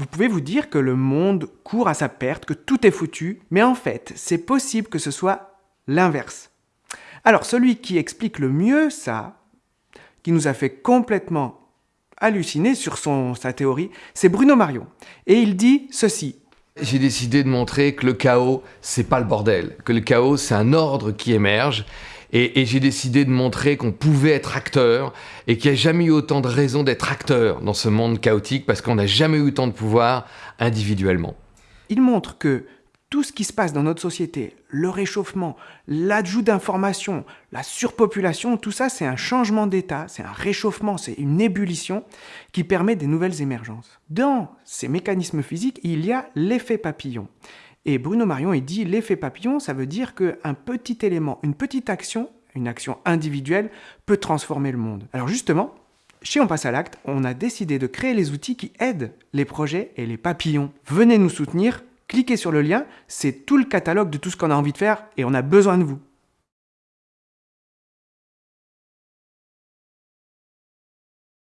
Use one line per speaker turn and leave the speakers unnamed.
Vous pouvez vous dire que le monde court à sa perte, que tout est foutu, mais en fait, c'est possible que ce soit l'inverse. Alors, celui qui explique le mieux ça, qui nous a fait complètement halluciner sur sa théorie, c'est Bruno Marion. Et il dit ceci.
J'ai décidé de montrer que le chaos, c'est pas le bordel, que le chaos, c'est un ordre qui émerge. Et, j'ai décidé de montrer qu'on pouvait être acteur et qu'il n'y a jamais eu autant de raisons d'être acteur dans ce monde chaotique parce qu'on n'a jamais eu autant de pouvoir individuellement.
Il montre que tout ce qui se passe dans notre société, le réchauffement, l'ajout d'informations, la surpopulation, tout ça c'est un changement d'état, c'est un réchauffement, c'est une ébullition qui permet des nouvelles émergences. Dans ces mécanismes physiques, il y a l'effet papillon. Et Bruno Marion, il dit l'effet papillon, ça veut dire qu'un petit élément, une petite action, une action individuelle, peut transformer le monde. Alors justement, chez On passe à l'acte, on a décidé de créer les outils qui aident les projets et les papillons. Venez nous soutenir cliquez sur le lien, c'est tout le catalogue de tout ce qu'on a envie de faire et on a besoin de vous.